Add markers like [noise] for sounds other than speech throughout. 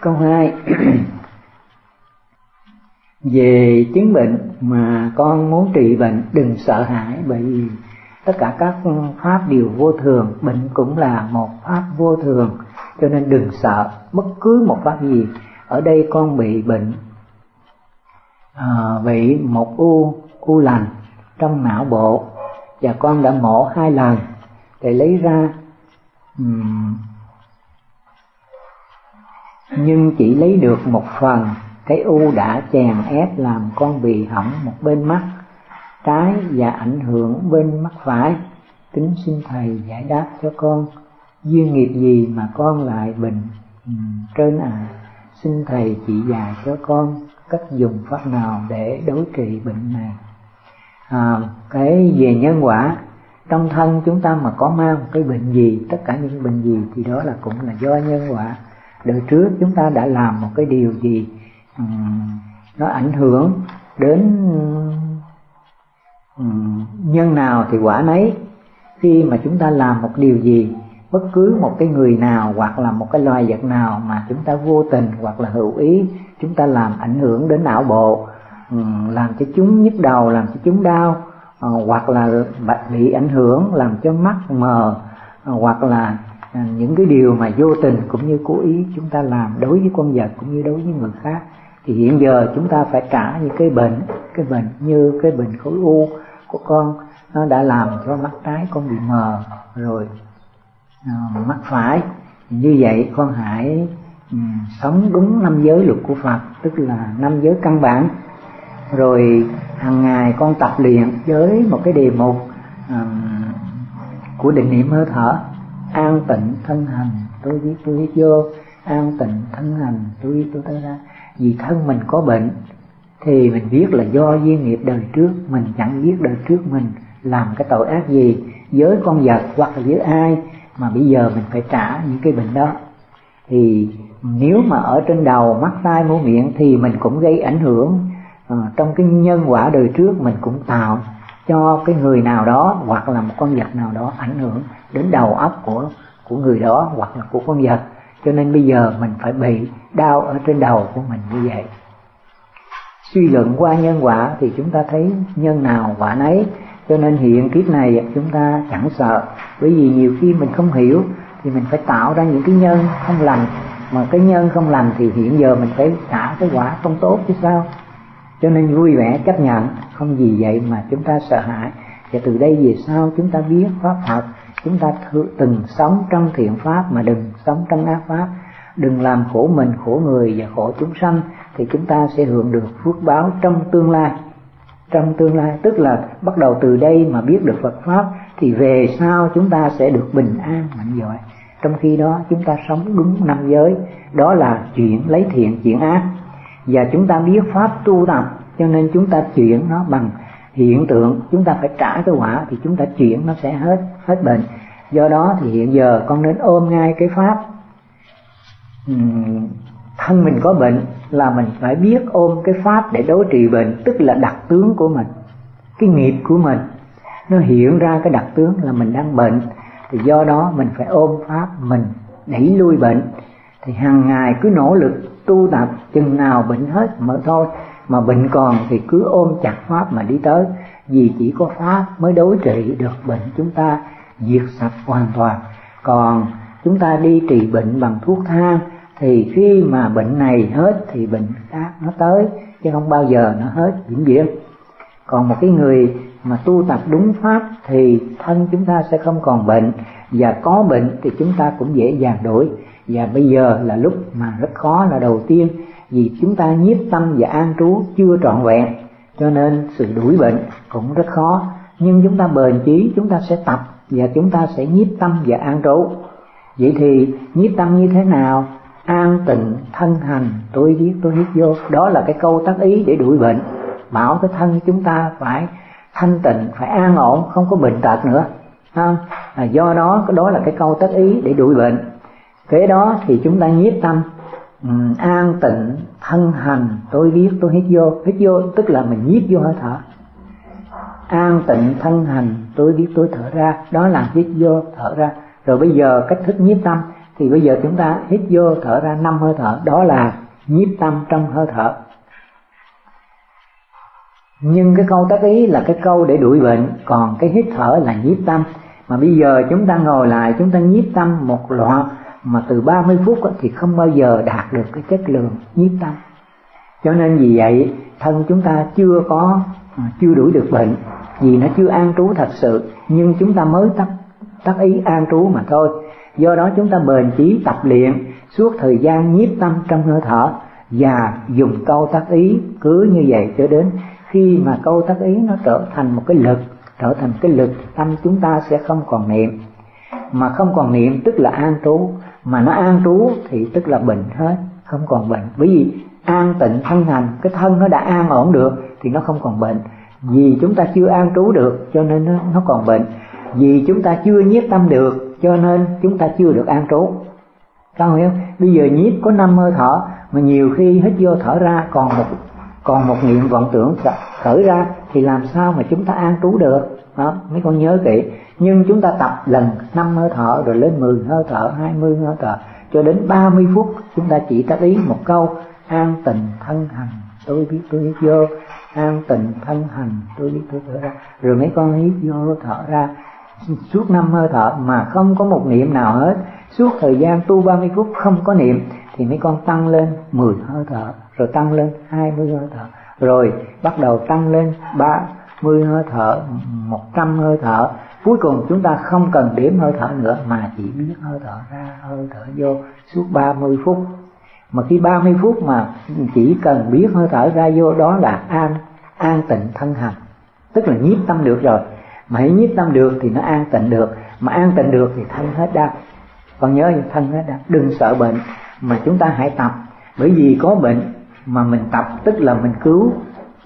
câu hai. [clears throat] Về chứng bệnh mà con muốn trị bệnh đừng sợ hãi bởi vì tất cả các pháp đều vô thường bệnh cũng là một pháp vô thường cho nên đừng sợ bất cứ một pháp gì. Ở đây con bị bệnh à, bị một u u lành trong não bộ và con đã mổ hai lần để lấy ra um, nhưng chỉ lấy được một phần cái u đã chèn ép làm con bị hỏng một bên mắt trái và ảnh hưởng bên mắt phải. Kính xin thầy giải đáp cho con duyên nghiệp gì mà con lại bệnh ừ, trên à xin thầy chỉ dạy cho con cách dùng pháp nào để đối trị bệnh này. À, cái về nhân quả trong thân chúng ta mà có mang cái bệnh gì tất cả những bệnh gì thì đó là cũng là do nhân quả đời trước chúng ta đã làm một cái điều gì um, nó ảnh hưởng đến um, nhân nào thì quả nấy. Khi mà chúng ta làm một điều gì bất cứ một cái người nào hoặc là một cái loài vật nào mà chúng ta vô tình hoặc là hữu ý chúng ta làm ảnh hưởng đến não bộ làm cho chúng nhức đầu làm cho chúng đau uh, hoặc là bị ảnh hưởng làm cho mắt mờ uh, hoặc là À, những cái điều mà vô tình cũng như cố ý chúng ta làm đối với con vật cũng như đối với người khác thì hiện giờ chúng ta phải trả những cái bệnh cái bệnh như cái bệnh khối u của con nó đã làm cho mắt trái con bị mờ rồi uh, mắt phải. Như vậy con hãy um, sống đúng năm giới luật của Phật tức là năm giới căn bản. Rồi hàng ngày con tập luyện với một cái đề mục um, của định niệm hơi thở an tịnh thân hành tôi biết tôi biết vô. An tịnh thân hành tôi biết tôi tới ra. Vì thân mình có bệnh thì mình biết là do duyên nghiệp đời trước mình chẳng biết đời trước mình làm cái tội ác gì với con vật hoặc là với ai mà bây giờ mình phải trả những cái bệnh đó. Thì nếu mà ở trên đầu mắt tai mũi miệng thì mình cũng gây ảnh hưởng à, trong cái nhân quả đời trước mình cũng tạo cho cái người nào đó hoặc là một con vật nào đó ảnh hưởng đến đầu óc của của người đó hoặc là của con vật. Cho nên bây giờ mình phải bị đau ở trên đầu của mình như vậy. Suy luận qua nhân quả thì chúng ta thấy nhân nào quả nấy. Cho nên hiện kiếp này chúng ta chẳng sợ. Bởi vì nhiều khi mình không hiểu thì mình phải tạo ra những cái nhân không lành. Mà cái nhân không lành thì hiện giờ mình phải trả cái quả không tốt chứ sao? Cho nên vui vẻ chấp nhận, không gì vậy mà chúng ta sợ hãi. Và từ đây về sau chúng ta biết pháp Phật chúng ta từng sống trong thiện pháp mà đừng sống trong ác pháp. Đừng làm khổ mình, khổ người và khổ chúng sanh, thì chúng ta sẽ hưởng được phước báo trong tương lai. Trong tương lai, tức là bắt đầu từ đây mà biết được Phật pháp, thì về sau chúng ta sẽ được bình an, mạnh giỏi trong khi đó, chúng ta sống đúng năm giới, đó là chuyện lấy thiện, chuyển ác. Và chúng ta biết pháp tu tập, cho nên chúng ta chuyển nó bằng hiện tượng chúng ta phải trả cái quả thì chúng ta chuyển nó sẽ hết hết bệnh. Do đó thì hiện giờ con nên ôm ngay cái pháp. Thân mình có bệnh là mình phải biết ôm cái pháp để đối trị bệnh, tức là đặc tướng của mình, cái nghiệp của mình. Nó hiện ra cái đặc tướng là mình đang bệnh, thì do đó mình phải ôm pháp mình đẩy lui bệnh. Thì hàng ngày cứ nỗ lực tu tập, chừng nào bệnh hết mà thôi mà bệnh còn thì cứ ôm chặt pháp mà đi tới. Vì chỉ có pháp mới đối trị được bệnh chúng ta diệt sạch hoàn toàn. Còn chúng ta đi trị bệnh bằng thuốc thang, thì khi mà bệnh này hết thì bệnh khác nó tới, chứ không bao giờ nó hết, vĩnh viễn. Còn một cái người mà tu tập đúng pháp thì thân chúng ta sẽ không còn bệnh, và có bệnh thì chúng ta cũng dễ dàng đổi. Và bây giờ là lúc mà rất khó là đầu tiên vì chúng ta nhiếp tâm và an trú chưa trọn vẹn cho nên sự đuổi bệnh cũng rất khó. Nhưng chúng ta bền chí chúng ta sẽ tập và chúng ta sẽ nhiếp tâm và an trú. Vậy thì nhiếp tâm như thế nào? An tịnh thân hành tôi viết tôi viết vô. Đó là cái câu tác ý để đuổi bệnh. Bảo cái thân chúng ta phải thanh tịnh phải an ổn không có bệnh tật nữa. Không à, do đó đó là cái câu tác ý để đuổi bệnh. Kế đó thì chúng ta nhiếp tâm um, an tịnh thân hành tôi biết tôi hít vô. Hít vô tức là mình nhiếp vô hơi thở. An tịnh thân hành tôi biết tôi thở ra. Đó là hít vô thở ra. Rồi bây giờ cách thức nhiếp tâm. Thì bây giờ chúng ta hít vô thở ra năm hơi thở. Đó là nhiếp tâm trong hơi thở. Nhưng cái câu tác ý là cái câu để đuổi bệnh. Còn cái hít thở là nhiếp tâm. Mà bây giờ chúng ta ngồi lại chúng ta nhiếp tâm một loạt mà từ 30 phút thì không bao giờ đạt được cái chất lượng nhiếp tâm. Cho nên vì vậy, thân chúng ta chưa có à, chưa đuổi được bệnh, vì nó chưa an trú thật sự, nhưng chúng ta mới tắt tắt ý an trú mà thôi. Do đó chúng ta bền chí tập luyện suốt thời gian nhiếp tâm trong hơi thở và dùng câu tác ý cứ như vậy cho đến khi mà câu tác ý nó trở thành một cái lực, trở thành cái lực tâm chúng ta sẽ không còn niệm mà không còn niệm tức là an trú. Mà nó an trú thì tức là bệnh hết không còn bệnh. Bởi vì an tịnh thân hành cái thân nó đã an ổn được thì nó không còn bệnh. Vì chúng ta chưa an trú được cho nên nó, nó còn bệnh. Vì chúng ta chưa nhiếp tâm được cho nên chúng ta chưa được an trú. Các hiểu bây giờ nhiếp có năm hơi thở mà nhiều khi hít vô thở ra còn một còn một niệm vọng tưởng khởi ra thì làm sao mà chúng ta an trú được? Đó, mấy con nhớ kỹ. Nhưng chúng ta tập lần năm hơi thở rồi lên 10 hơi thở 20 hơi thở cho đến 30 phút chúng ta chỉ tác ý một câu. An tình thân hành tôi biết tôi hít vô. An tình thân hành tôi biết tôi thở ra. Rồi mấy con hít vô thở ra. Suốt năm hơi thở mà không có một niệm nào hết. Suốt thời gian tu 30 phút không có niệm thì mấy con tăng lên 10 hơi thở rồi tăng lên 20 hơi thở. Rồi bắt đầu tăng lên 30 hơi thở 100 hơi thở. Cuối cùng chúng ta không cần đếm hơi thở nữa, mà chỉ biết hơi thở ra, hơi thở vô suốt 30 phút. Mà khi 30 phút mà chỉ cần biết hơi thở ra vô, đó là an an tịnh thân hành. Tức là nhiếp tâm được rồi. Mà hãy nhiếp tâm được thì nó an tịnh được. Mà an tịnh được thì thân hết đau. Còn nhớ thân hết đau. Đừng sợ bệnh, mà chúng ta hãy tập. Bởi vì có bệnh mà mình tập, tức là mình cứu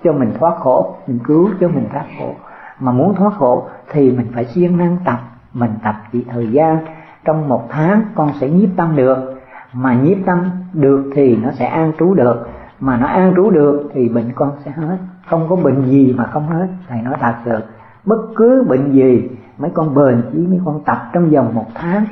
cho mình thoát khổ, mình cứu cho mình thoát khổ. Mà muốn thoát khổ thì mình phải siêng năng tập. Mình tập chỉ thời gian. Trong một tháng con sẽ nhiếp tâm được. Mà nhiếp tâm được thì nó sẽ an trú được. Mà nó an trú được thì bệnh con sẽ hết. Không có bệnh gì mà không hết. Thầy nói thật sự, bất cứ bệnh gì, mấy con bền chỉ mấy con tập trong vòng một tháng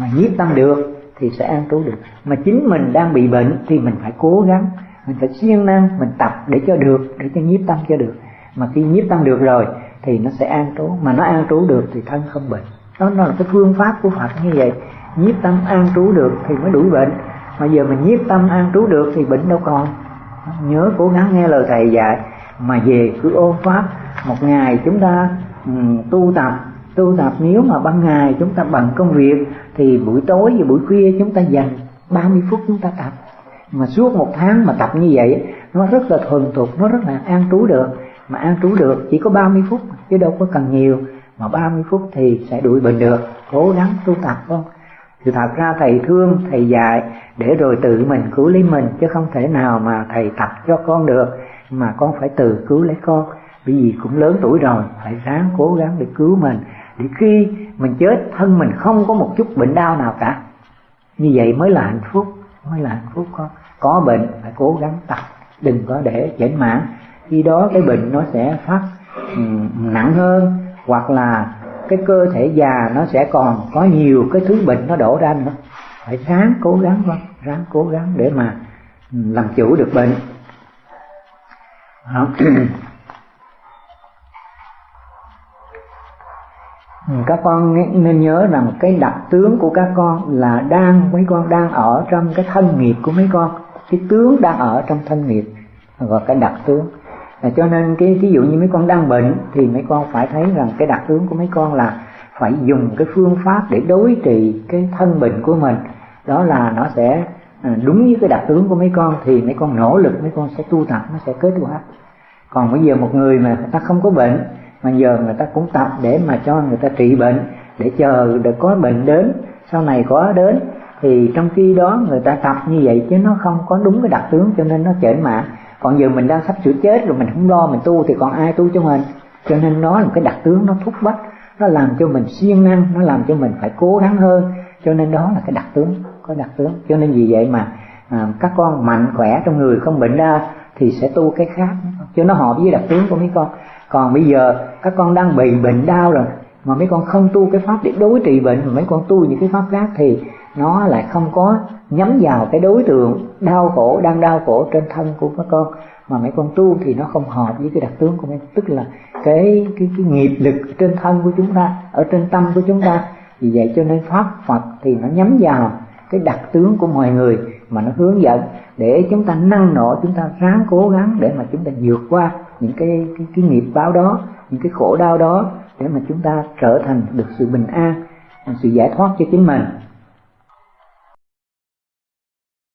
mà nhiếp tâm được thì sẽ an trú được. Mà chính mình đang bị bệnh thì mình phải cố gắng mình phải siêng năng mình tập để cho được để cho nhiếp tâm cho được. Mà khi nhiếp tâm được rồi thì nó sẽ an trú. Mà nó an trú được thì thân không bệnh. Đó, nó là cái phương pháp của Phật như vậy. Nhiếp tâm an trú được thì mới đuổi bệnh. Mà giờ mình nhiếp tâm an trú được thì bệnh đâu còn. Nhớ cố gắng nghe lời thầy dạy. Mà về cứ ôn pháp một ngày chúng ta um, tu tập. Tu tập nếu mà ban ngày chúng ta bằng công việc thì buổi tối và buổi khuya chúng ta dành 30 phút chúng ta tập mà suốt một tháng mà tập như vậy nó rất là thuần thục, nó rất là an trú được. Mà an trú được chỉ có 30 phút chứ đâu có cần nhiều. Mà 30 phút thì sẽ đuổi bệnh được. Cố gắng tu tập không? Thì thật ra thầy thương, thầy dạy để rồi tự mình cứu lấy mình, chứ không thể nào mà thầy tập cho con được. Mà con phải tự cứu lấy con. Bởi vì cũng lớn tuổi rồi, phải ráng cố gắng để cứu mình. Để khi mình chết, thân mình không có một chút bệnh đau nào cả. Như vậy mới là hạnh phúc mới là hạnh phúc con có bệnh, phải cố gắng tập. Đừng có để chảnh mãn khi đó cái bệnh nó sẽ phát nặng hơn, hoặc là cái cơ thể già nó sẽ còn có nhiều cái thứ bệnh nó đổ ra nữa. Phải ráng cố gắng con ráng cố gắng để mà làm chủ được bệnh. [clears throat] Ừ, các con nên nhớ rằng cái đặc tướng của các con là đang mấy con đang ở trong cái thân nghiệp của mấy con. Cái tướng đang ở trong thân nghiệp gọi cái đặc tướng. À, cho nên cái ví dụ như mấy con đang bệnh thì mấy con phải thấy rằng cái đặc tướng của mấy con là phải dùng cái phương pháp để đối trị cái thân bệnh của mình. Đó là nó sẽ à, đúng với cái đặc tướng của mấy con thì mấy con nỗ lực mấy con sẽ tu tập nó sẽ kết quả. Còn bây giờ một người mà người ta không có bệnh mà giờ người ta cũng tập để mà cho người ta trị bệnh để chờ để có bệnh đến sau này có đến. Thì trong khi đó người ta tập như vậy chứ nó không có đúng cái đặc tướng cho nên nó chểnh mạng còn giờ mình đang sắp sửa chết rồi mình không lo mình tu thì còn ai tu cho mình? Cho nên nó là một cái đặc tướng nó thúc bách nó làm cho mình siêng năng nó làm cho mình phải cố gắng hơn. Cho nên đó là cái đặc tướng có đặc tướng. Cho nên vì vậy mà à, các con mạnh khỏe trong người không bệnh ra thì sẽ tu cái khác. Cho nó hợp với đặc tướng của mấy con còn bây giờ, các con đang bị bệnh đau rồi, mà mấy con không tu cái pháp để đối trị bệnh, mà mấy con tu những cái pháp khác thì nó lại không có nhắm vào cái đối tượng đau khổ, đang đau khổ trên thân của các con. Mà mấy con tu thì nó không hợp với cái đặc tướng của mấy tức là cái cái cái nghiệp lực trên thân của chúng ta, ở trên tâm của chúng ta. Vì vậy cho nên pháp Phật thì nó nhắm vào cái đặc tướng của mọi người mà nó hướng dẫn để chúng ta năng nổ, chúng ta ráng cố gắng để mà chúng ta vượt qua những cái cái, cái nghiệp báo đó những cái khổ đau đó để mà chúng ta trở thành được sự bình an sự giải thoát cho chính mình.